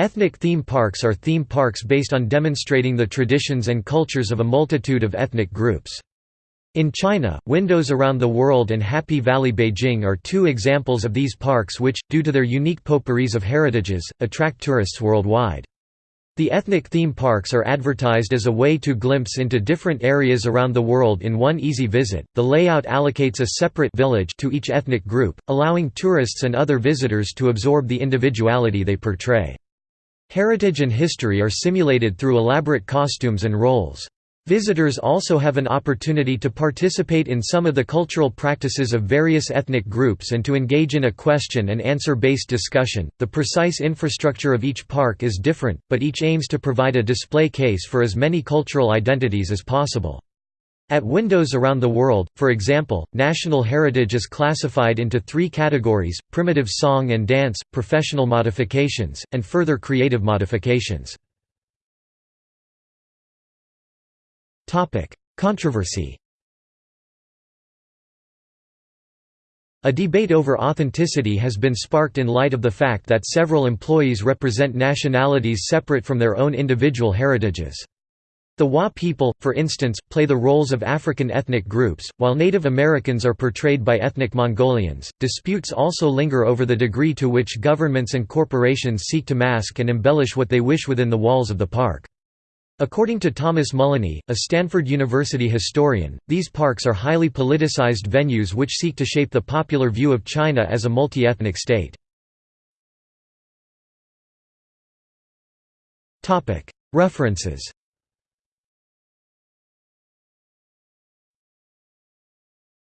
Ethnic theme parks are theme parks based on demonstrating the traditions and cultures of a multitude of ethnic groups. In China, Windows Around the World and Happy Valley Beijing are two examples of these parks which, due to their unique potpourris of heritages, attract tourists worldwide. The ethnic theme parks are advertised as a way to glimpse into different areas around the world in one easy visit. The layout allocates a separate village to each ethnic group, allowing tourists and other visitors to absorb the individuality they portray. Heritage and history are simulated through elaborate costumes and roles. Visitors also have an opportunity to participate in some of the cultural practices of various ethnic groups and to engage in a question and answer based discussion. The precise infrastructure of each park is different, but each aims to provide a display case for as many cultural identities as possible. At Windows Around the World, for example, national heritage is classified into three categories, primitive song and dance, professional modifications, and further creative modifications. Controversy A debate over authenticity has been sparked in light of the fact that several employees represent nationalities separate from their own individual heritages. The Wa people, for instance, play the roles of African ethnic groups, while Native Americans are portrayed by ethnic Mongolians. Disputes also linger over the degree to which governments and corporations seek to mask and embellish what they wish within the walls of the park. According to Thomas Mullaney, a Stanford University historian, these parks are highly politicized venues which seek to shape the popular view of China as a multi-ethnic state. References